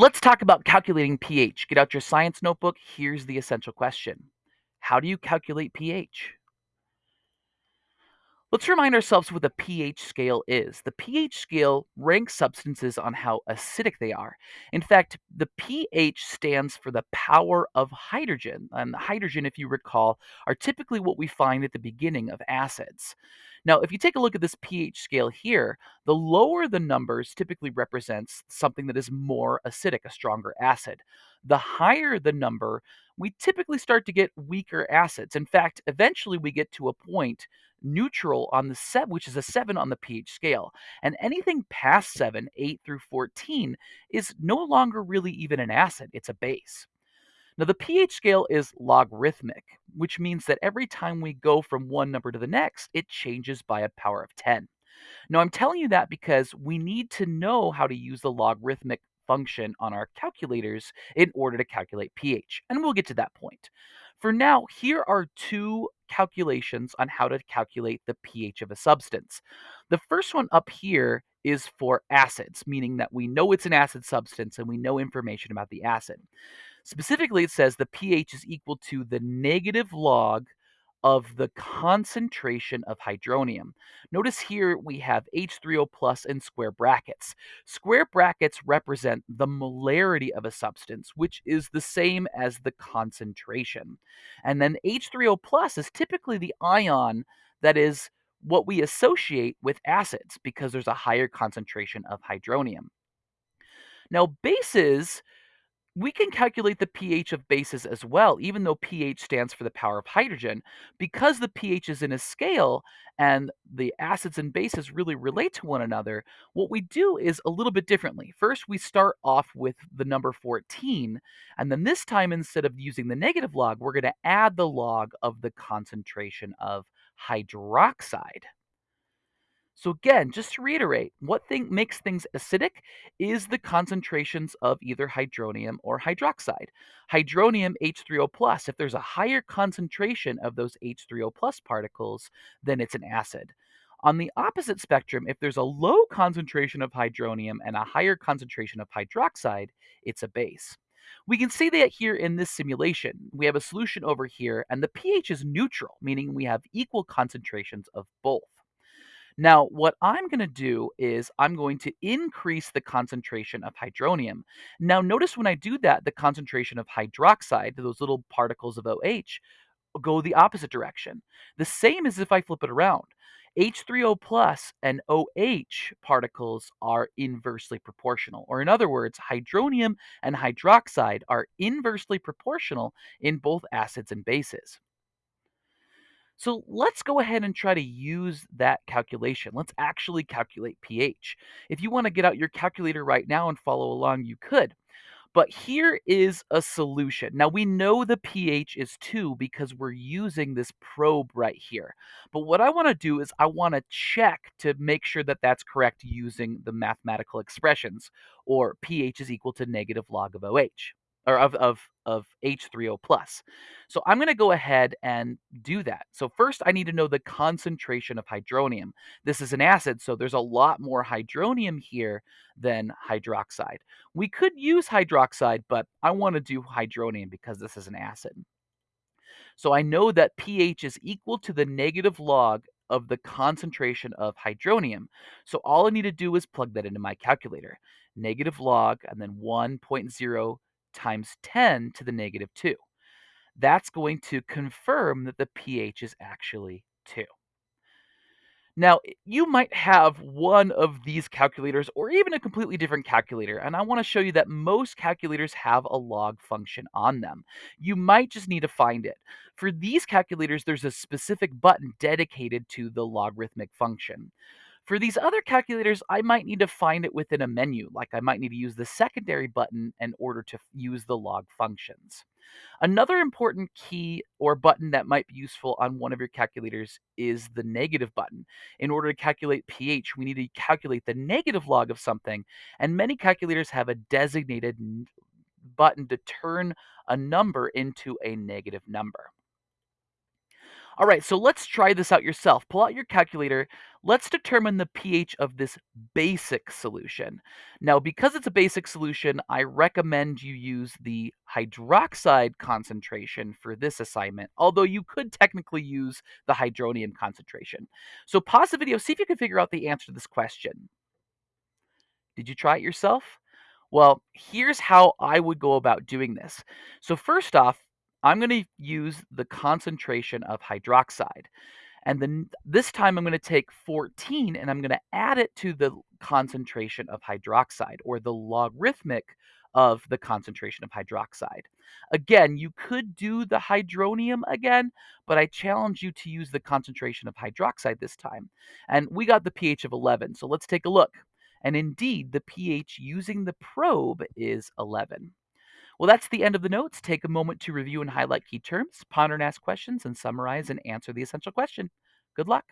Let's talk about calculating pH. Get out your science notebook. Here's the essential question How do you calculate pH? Let's remind ourselves what the pH scale is. The pH scale ranks substances on how acidic they are. In fact, the pH stands for the power of hydrogen. And hydrogen, if you recall, are typically what we find at the beginning of acids. Now, if you take a look at this pH scale here, the lower the numbers typically represents something that is more acidic, a stronger acid. The higher the number, we typically start to get weaker acids. In fact, eventually we get to a point neutral on the set, which is a seven on the pH scale. And anything past seven, eight through 14, is no longer really even an acid, it's a base. Now, the pH scale is logarithmic, which means that every time we go from one number to the next, it changes by a power of 10. Now, I'm telling you that because we need to know how to use the logarithmic function on our calculators in order to calculate pH, and we'll get to that point. For now, here are two calculations on how to calculate the pH of a substance. The first one up here is for acids, meaning that we know it's an acid substance and we know information about the acid. Specifically, it says the pH is equal to the negative log of the concentration of hydronium. Notice here we have H3O plus in square brackets. Square brackets represent the molarity of a substance, which is the same as the concentration. And then H3O plus is typically the ion that is what we associate with acids because there's a higher concentration of hydronium. Now, bases we can calculate the pH of bases as well, even though pH stands for the power of hydrogen. Because the pH is in a scale and the acids and bases really relate to one another, what we do is a little bit differently. First, we start off with the number 14, and then this time, instead of using the negative log, we're going to add the log of the concentration of hydroxide. So again, just to reiterate, what thing makes things acidic is the concentrations of either hydronium or hydroxide. Hydronium H3O plus, if there's a higher concentration of those H3O plus particles, then it's an acid. On the opposite spectrum, if there's a low concentration of hydronium and a higher concentration of hydroxide, it's a base. We can see that here in this simulation. We have a solution over here, and the pH is neutral, meaning we have equal concentrations of both. Now, what I'm going to do is I'm going to increase the concentration of hydronium. Now, notice when I do that, the concentration of hydroxide, those little particles of OH, go the opposite direction. The same as if I flip it around. H3O plus and OH particles are inversely proportional. Or in other words, hydronium and hydroxide are inversely proportional in both acids and bases. So let's go ahead and try to use that calculation. Let's actually calculate pH. If you want to get out your calculator right now and follow along, you could. But here is a solution. Now we know the pH is 2 because we're using this probe right here. But what I want to do is I want to check to make sure that that's correct using the mathematical expressions or pH is equal to negative log of OH or of of of H3O plus. So I'm going to go ahead and do that. So first I need to know the concentration of hydronium. This is an acid, so there's a lot more hydronium here than hydroxide. We could use hydroxide, but I want to do hydronium because this is an acid. So I know that pH is equal to the negative log of the concentration of hydronium. So all I need to do is plug that into my calculator. Negative log and then 1.0 times 10 to the negative 2. That's going to confirm that the pH is actually 2. Now, you might have one of these calculators or even a completely different calculator, and I want to show you that most calculators have a log function on them. You might just need to find it. For these calculators, there's a specific button dedicated to the logarithmic function. For these other calculators, I might need to find it within a menu, like I might need to use the secondary button in order to use the log functions. Another important key or button that might be useful on one of your calculators is the negative button. In order to calculate pH, we need to calculate the negative log of something, and many calculators have a designated button to turn a number into a negative number. All right, so let's try this out yourself. Pull out your calculator. Let's determine the pH of this basic solution. Now, because it's a basic solution, I recommend you use the hydroxide concentration for this assignment, although you could technically use the hydronium concentration. So pause the video, see if you can figure out the answer to this question. Did you try it yourself? Well, here's how I would go about doing this. So first off, I'm going to use the concentration of hydroxide. And then this time I'm going to take 14 and I'm going to add it to the concentration of hydroxide or the logarithmic of the concentration of hydroxide. Again, you could do the hydronium again, but I challenge you to use the concentration of hydroxide this time. And we got the pH of 11, so let's take a look. And indeed, the pH using the probe is 11. Well, that's the end of the notes. Take a moment to review and highlight key terms, ponder and ask questions, and summarize and answer the essential question. Good luck.